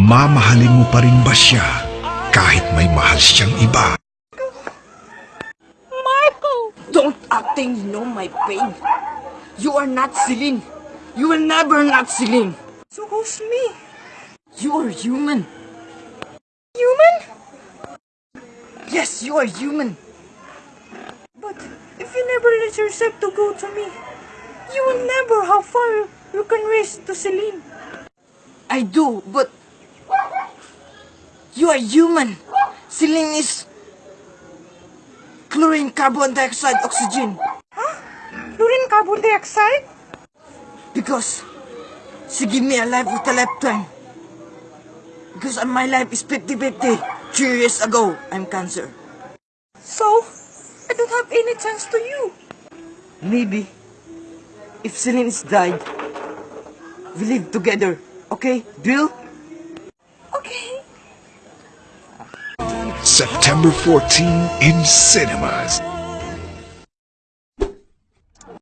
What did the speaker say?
mamahalin mo pa rin ba siya kahit may mahal siyang iba? Marco! Don't acting you know my pain. You are not Celine. You will never not Celine. So who's me? You are human. Human? Yes, you are human. But if you never let yourself to go to me, you will never how far you can race to Celine. I do, but you are human. Celine is chlorine, carbon dioxide, oxygen. Huh? Chlorine, carbon dioxide? Because she give me a life with a lifetime. Because my life is 50-50. Three years ago, I'm cancer. So, I don't have any chance to you. Maybe, if Celine is died, we live together. Okay, deal? September 14 in cinemas.